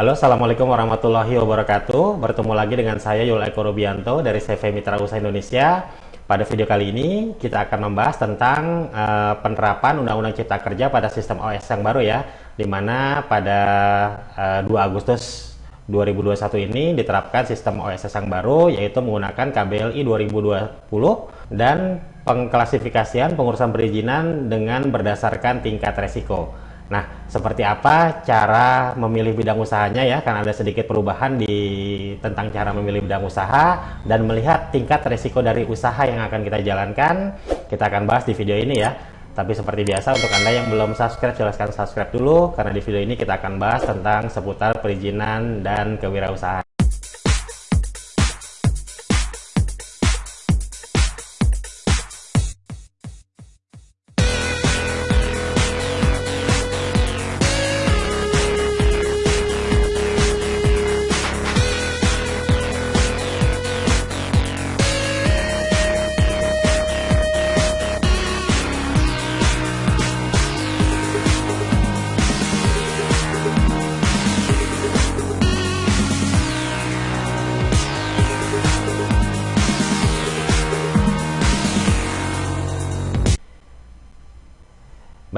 Halo, Assalamualaikum warahmatullahi wabarakatuh. Bertemu lagi dengan saya Yul Eko Rubianto dari CV Mitra Usaha Indonesia. Pada video kali ini kita akan membahas tentang uh, penerapan Undang-Undang Cipta Kerja pada sistem OS yang baru ya, di mana pada uh, 2 Agustus 2021 ini diterapkan sistem OSS yang baru yaitu menggunakan KBLI 2020 dan pengklasifikasian pengurusan perizinan dengan berdasarkan tingkat resiko. Nah, seperti apa cara memilih bidang usahanya ya? Karena ada sedikit perubahan di tentang cara memilih bidang usaha dan melihat tingkat resiko dari usaha yang akan kita jalankan. Kita akan bahas di video ini ya. Tapi seperti biasa untuk Anda yang belum subscribe, silahkan subscribe dulu karena di video ini kita akan bahas tentang seputar perizinan dan kewirausahaan.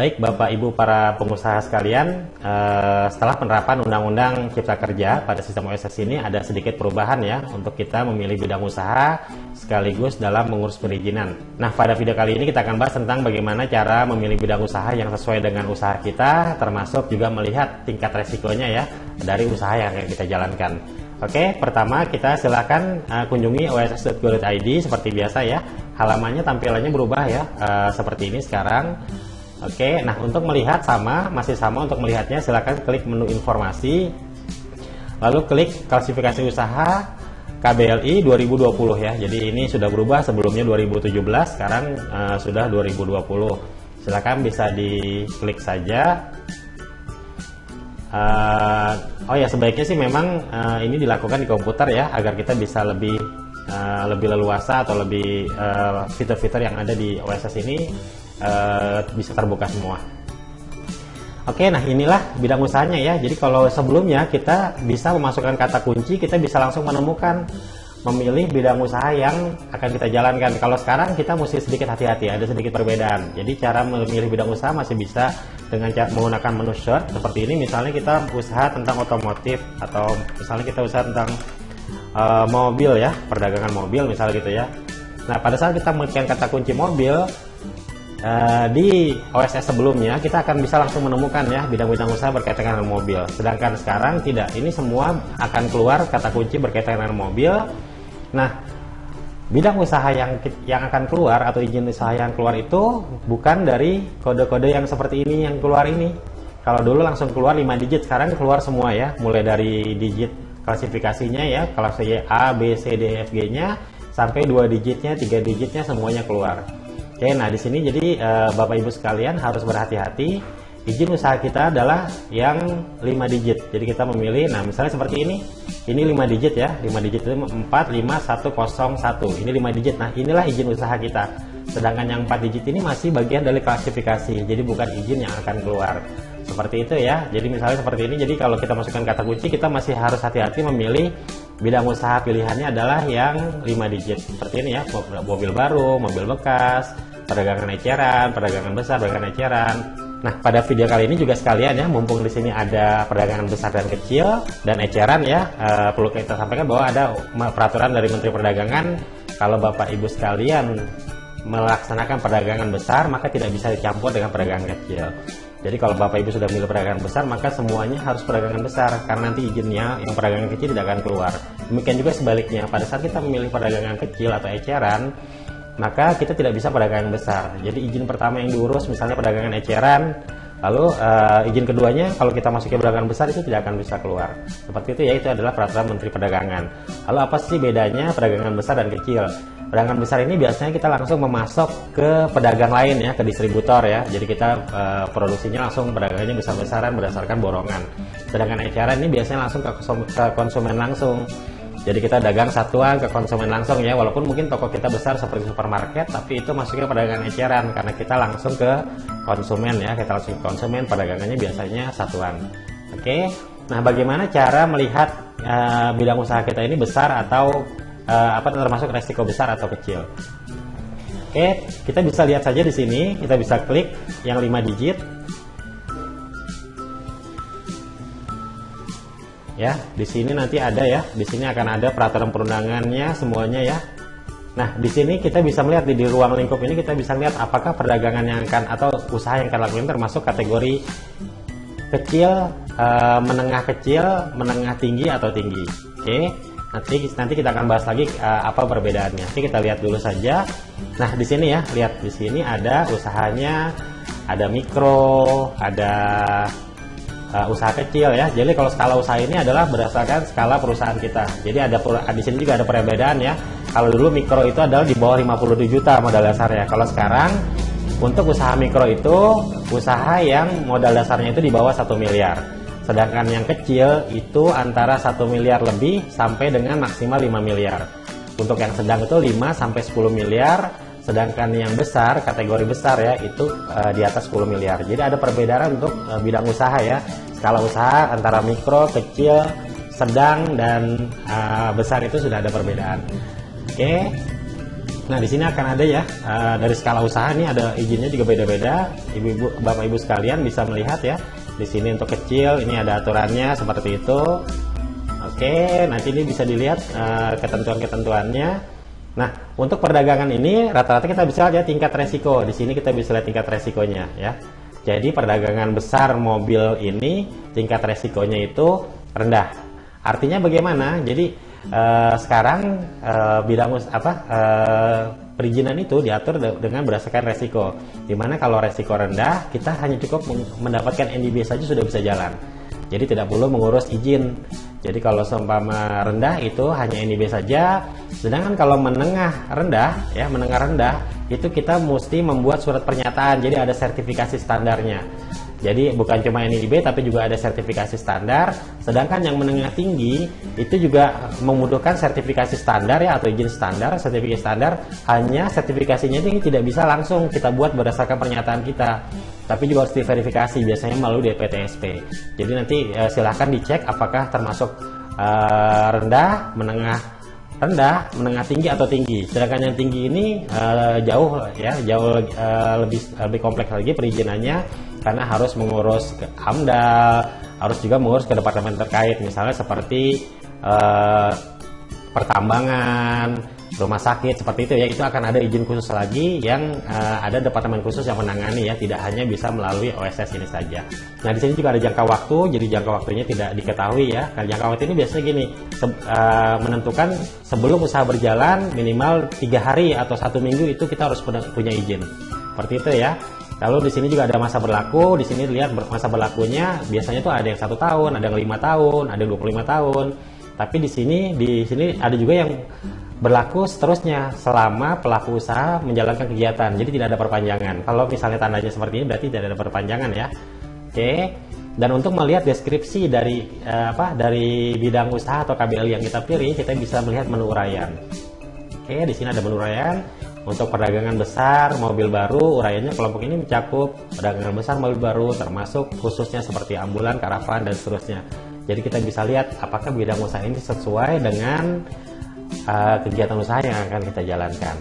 Baik Bapak Ibu para pengusaha sekalian, eh, setelah penerapan Undang-Undang Cipta Kerja pada sistem OSS ini ada sedikit perubahan ya untuk kita memilih bidang usaha sekaligus dalam mengurus perizinan. Nah pada video kali ini kita akan bahas tentang bagaimana cara memilih bidang usaha yang sesuai dengan usaha kita, termasuk juga melihat tingkat resikonya ya dari usaha yang akan kita jalankan. Oke, pertama kita silakan uh, kunjungi oss.go.id seperti biasa ya. Halamannya tampilannya berubah ya, uh, seperti ini sekarang. Oke, nah untuk melihat sama, masih sama untuk melihatnya silakan klik menu informasi, lalu klik klasifikasi usaha KBLI 2020 ya. Jadi ini sudah berubah sebelumnya 2017, sekarang uh, sudah 2020. Silakan bisa diklik saja. Uh, oh ya sebaiknya sih memang uh, ini dilakukan di komputer ya agar kita bisa lebih uh, lebih leluasa atau lebih fitur-fitur uh, yang ada di OSS ini uh, bisa terbuka semua. Oke, nah inilah bidang usahanya ya. Jadi kalau sebelumnya kita bisa memasukkan kata kunci, kita bisa langsung menemukan memilih bidang usaha yang akan kita jalankan. Kalau sekarang kita mesti sedikit hati-hati, ada sedikit perbedaan. Jadi cara memilih bidang usaha masih bisa dengan cara menggunakan menu search seperti ini. Misalnya kita usaha tentang otomotif atau misalnya kita usaha tentang uh, mobil ya, perdagangan mobil misalnya gitu ya. Nah pada saat kita mengetikkan kata kunci mobil, Uh, di OSS sebelumnya kita akan bisa langsung menemukan ya bidang-bidang usaha berkaitan dengan mobil. Sedangkan sekarang tidak. Ini semua akan keluar kata kunci berkaitan dengan mobil. Nah, bidang usaha yang yang akan keluar atau izin usaha yang keluar itu bukan dari kode-kode yang seperti ini yang keluar ini. Kalau dulu langsung keluar 5 digit, sekarang keluar semua ya, mulai dari digit klasifikasinya ya, kelas A, B, C, D, F, G-nya sampai dua digitnya, tiga digitnya semuanya keluar. Oke, nah di sini jadi uh, Bapak Ibu sekalian harus berhati-hati. Izin usaha kita adalah yang 5 digit. Jadi kita memilih, nah misalnya seperti ini, ini 5 digit ya, 5 digit itu 45101. Ini 5 digit. Nah inilah izin usaha kita. Sedangkan yang 4 digit ini masih bagian dari klasifikasi, jadi bukan izin yang akan keluar. Seperti itu ya. Jadi misalnya seperti ini. Jadi kalau kita masukkan kata kunci, kita masih harus hati-hati memilih bidang usaha pilihannya adalah yang 5 digit. Seperti ini ya, mobil baru, mobil bekas, perdagangan eceran, perdagangan besar, perdagangan eceran. Nah, pada video kali ini juga sekalian ya, mumpung di sini ada perdagangan besar dan kecil dan eceran ya, uh, perlu kita sampaikan bahwa ada peraturan dari Menteri Perdagangan kalau Bapak Ibu sekalian melaksanakan perdagangan besar maka tidak bisa dicampur dengan perdagangan kecil. Jadi kalau Bapak Ibu sudah memilih perdagangan besar maka semuanya harus perdagangan besar karena nanti izinnya yang perdagangan kecil tidak akan keluar. Demikian juga sebaliknya pada saat kita memilih perdagangan kecil atau eceran maka kita tidak bisa perdagangan besar. Jadi izin pertama yang diurus misalnya perdagangan eceran, lalu uh, izin keduanya kalau kita masuk ke perdagangan besar itu tidak akan bisa keluar. Seperti itu ya itu adalah peraturan Menteri Perdagangan. Lalu apa sih bedanya perdagangan besar dan kecil? Perdagangan besar ini biasanya kita langsung memasok ke pedagang lain ya, ke distributor ya. Jadi kita uh, produksinya langsung pedagangnya besar-besaran berdasarkan borongan. Sedangkan eceran ini biasanya langsung ke konsumen langsung. Jadi kita dagang satuan ke konsumen langsung ya, walaupun mungkin toko kita besar seperti supermarket, tapi itu masuknya perdagangan eceran karena kita langsung ke konsumen ya, kita langsung ke konsumen, perdagangannya biasanya satuan. Oke, Nah, bagaimana cara melihat uh, bidang usaha kita ini besar atau uh, apa termasuk resiko besar atau kecil? Oke, kita bisa lihat saja di sini. Kita bisa klik yang 5 digit. Ya, di sini nanti ada ya. Di sini akan ada peraturan perundangannya semuanya ya. Nah, di sini kita bisa melihat di, di ruang lingkup ini kita bisa lihat apakah perdagangan yang akan atau usaha yang akan lakukan termasuk kategori kecil, e, menengah kecil, menengah tinggi atau tinggi. Oke. Nanti nanti kita akan bahas lagi e, apa perbedaannya. Nanti kita lihat dulu saja. Nah, di sini ya, lihat di sini ada usahanya, ada mikro, ada uh, usaha kecil ya. Jadi kalau skala usaha ini adalah berdasarkan skala perusahaan kita. Jadi ada di sini juga ada perbedaan ya. Kalau dulu mikro itu adalah di bawah 57 juta modal dasarnya. Kalau sekarang untuk usaha mikro itu usaha yang modal dasarnya itu di bawah 1 miliar. Sedangkan yang kecil itu antara 1 miliar lebih sampai dengan maksimal 5 miliar. Untuk yang sedang itu 5 sampai 10 miliar, sedangkan yang besar kategori besar ya itu uh, di atas 10 miliar. Jadi ada perbedaan untuk uh, bidang usaha ya. Skala usaha antara mikro kecil sedang dan uh, besar itu sudah ada perbedaan. Oke. Okay. nah di sini akan ada ya uh, dari skala usaha ini ada izinnya juga beda-beda. Ibu-ibu bapak ibu sekalian bisa melihat ya di sini untuk kecil ini ada aturannya seperti itu. Oke okay. nanti ini bisa dilihat uh, ketentuan-ketentuannya Nah, untuk perdagangan ini rata-rata kita bisa lihat tingkat resiko. Di sini kita bisa lihat tingkat resikonya ya. Jadi perdagangan besar mobil ini tingkat resikonya itu rendah. Artinya bagaimana? Jadi eh, sekarang eh, bidang apa eh, perizinan itu diatur dengan berdasarkan resiko. Di mana kalau resiko rendah kita hanya cukup mendapatkan NDB saja sudah bisa jalan. Jadi tidak perlu mengurus izin. Jadi kalau seumpama rendah itu hanya NIB saja. Sedangkan kalau menengah rendah, ya menengah rendah itu kita mesti membuat surat pernyataan. Jadi ada sertifikasi standarnya. Jadi bukan cuma NIB tapi juga ada sertifikasi standar. Sedangkan yang menengah tinggi itu juga membutuhkan sertifikasi standar ya atau izin standar. Sertifikasi standar hanya sertifikasinya ini tidak bisa langsung kita buat berdasarkan pernyataan kita, tapi juga harus diverifikasi biasanya melalui DPTSP. Jadi nanti eh, silahkan dicek apakah termasuk eh, rendah, menengah rendah, menengah tinggi atau tinggi. Sedangkan yang tinggi ini uh, jauh ya, jauh uh, lebih lebih kompleks lagi perizinannya karena harus mengurus ke AMDAL, harus juga mengurus ke departemen terkait misalnya seperti uh, pertambangan, rumah sakit seperti itu ya itu akan ada izin khusus lagi yang uh, ada departemen khusus yang menangani ya tidak hanya bisa melalui OSS ini saja. Nah di sini juga ada jangka waktu jadi jangka waktunya tidak diketahui ya. Nah, jangka waktu ini biasanya gini se uh, menentukan sebelum usaha berjalan minimal tiga hari atau satu minggu itu kita harus punya izin seperti itu ya. Lalu di sini juga ada masa berlaku. Di sini lihat masa berlakunya biasanya tuh ada yang satu tahun, ada yang lima tahun, ada yang 25 tahun. Tapi di sini di sini ada juga yang berlaku seterusnya selama pelaku usaha menjalankan kegiatan. Jadi tidak ada perpanjangan. Kalau misalnya tandanya seperti ini berarti tidak ada perpanjangan ya. Oke. Dan untuk melihat deskripsi dari eh, apa dari bidang usaha atau KBL yang kita pilih, kita bisa melihat menu uraian. Oke, di sini ada menu uraian untuk perdagangan besar mobil baru. Uraiannya kelompok ini mencakup perdagangan besar mobil baru termasuk khususnya seperti ambulan, karavan dan seterusnya. Jadi kita bisa lihat apakah bidang usaha ini sesuai dengan uh, kegiatan usaha yang akan kita jalankan.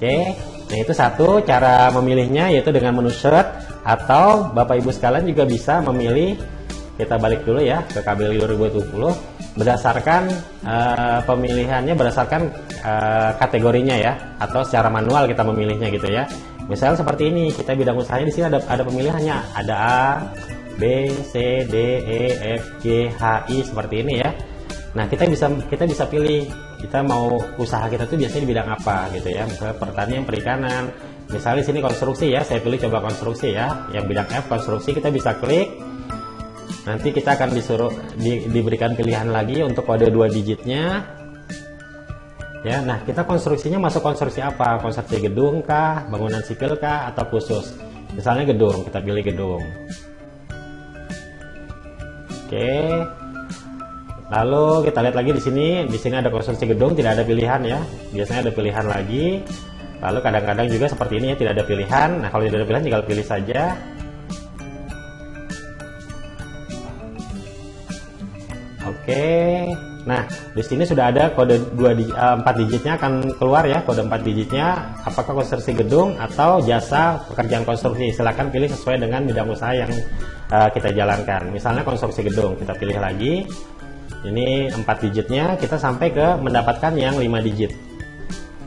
Oke, nah itu satu cara memilihnya yaitu dengan menu search atau Bapak Ibu sekalian juga bisa memilih kita balik dulu ya ke KBLI 2020 berdasarkan uh, pemilihannya berdasarkan uh, kategorinya ya atau secara manual kita memilihnya gitu ya. Misalnya seperti ini kita bidang usahanya di sini ada ada pemilihannya ada A, B, C, D, E, F, G, H, I seperti ini ya. Nah kita bisa kita bisa pilih kita mau usaha kita tuh biasanya di bidang apa gitu ya, misalnya pertanian, perikanan. Misalnya di sini konstruksi ya, saya pilih coba konstruksi ya, yang bidang F konstruksi kita bisa klik. Nanti kita akan disuruh di, diberikan pilihan lagi untuk kode dua digitnya. Ya, nah kita konstruksinya masuk konstruksi apa? Konstruksi gedung kah, bangunan sipil kah, atau khusus? Misalnya gedung, kita pilih gedung. Oke, Lalu kita lihat lagi di sini, di sini ada konstruksi gedung, tidak ada pilihan ya. Biasanya ada pilihan lagi. Lalu kadang-kadang juga seperti ini ya, tidak ada pilihan. Nah, kalau tidak ada pilihan tinggal pilih saja. Oke, nah di sini sudah ada kode 2 di, uh, 4 digitnya akan keluar ya kode 4 digitnya. Apakah konstruksi gedung atau jasa pekerjaan konstruksi? Silahkan pilih sesuai dengan bidang usaha yang uh, kita jalankan. Misalnya konstruksi gedung, kita pilih lagi. Ini 4 digitnya, kita sampai ke mendapatkan yang 5 digit.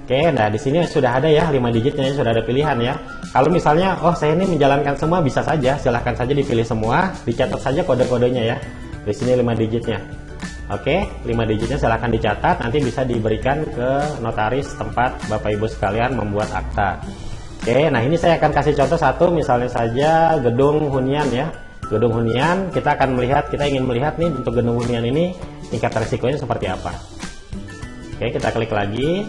Oke, nah di sini sudah ada ya 5 digitnya, sudah ada pilihan ya. Kalau misalnya, oh saya ini menjalankan semua bisa saja, silahkan saja dipilih semua, dicatat saja kode-kodenya ya di sini 5 digitnya oke 5 digitnya silahkan dicatat. Nanti bisa diberikan ke notaris tempat Bapak Ibu sekalian membuat akta. Oke nah ini saya akan kasih contoh satu misalnya saja gedung hunian ya. Gedung hunian kita akan melihat kita ingin melihat nih untuk gedung hunian ini tingkat resikonya seperti apa. Oke kita klik lagi.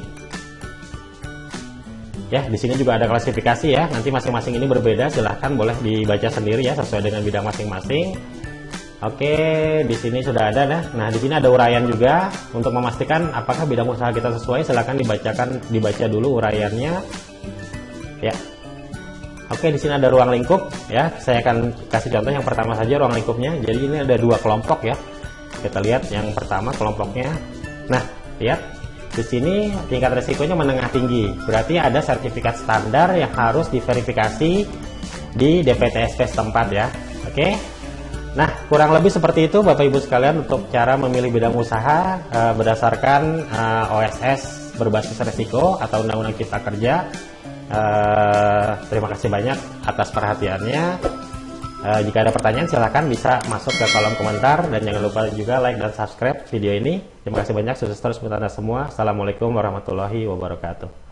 Ya di sini juga ada klasifikasi ya. Nanti masing-masing ini berbeda silahkan boleh dibaca sendiri ya sesuai dengan bidang masing-masing Oke, di sini sudah ada nah. Nah, di sini ada uraian juga untuk memastikan apakah bidang usaha kita sesuai. Silahkan dibacakan dibaca dulu uraiannya. Ya. Oke, di sini ada ruang lingkup ya. Saya akan kasih contoh yang pertama saja ruang lingkupnya. Jadi ini ada dua kelompok ya. Kita lihat yang pertama kelompoknya. Nah, lihat di sini tingkat resikonya menengah tinggi. Berarti ada sertifikat standar yang harus diverifikasi di DPTSP setempat ya. Oke. Nah, kurang lebih seperti itu Bapak Ibu sekalian untuk cara memilih bidang usaha uh, berdasarkan uh, eh, OSS berbasis resiko atau Undang-Undang Cipta Kerja. Uh, terima kasih banyak atas perhatiannya. Uh, jika ada pertanyaan silahkan bisa masuk ke kolom komentar dan jangan lupa juga like dan subscribe video ini. Terima kasih banyak, sukses terus untuk Anda semua. Assalamualaikum warahmatullahi wabarakatuh.